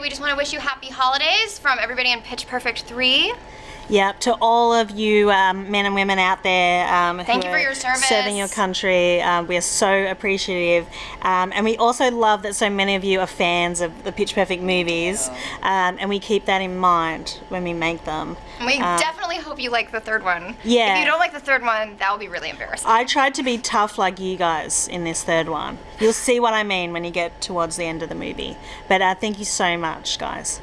We just want to wish you happy holidays from everybody in Pitch Perfect 3. Yep, to all of you um, men and women out there um, Thank you for your service. serving your country, um, we are so appreciative. Um, and we also love that so many of you are fans of the Pitch Perfect movies, um, and we keep that in mind when we make them. And we Um, definitely hope you like the third one. Yeah. If you don't like the third one, that will be really embarrassing. I tried to be tough like you guys in this third one. You'll see what I mean when you get towards the end of the movie. But uh, thank you so much, guys.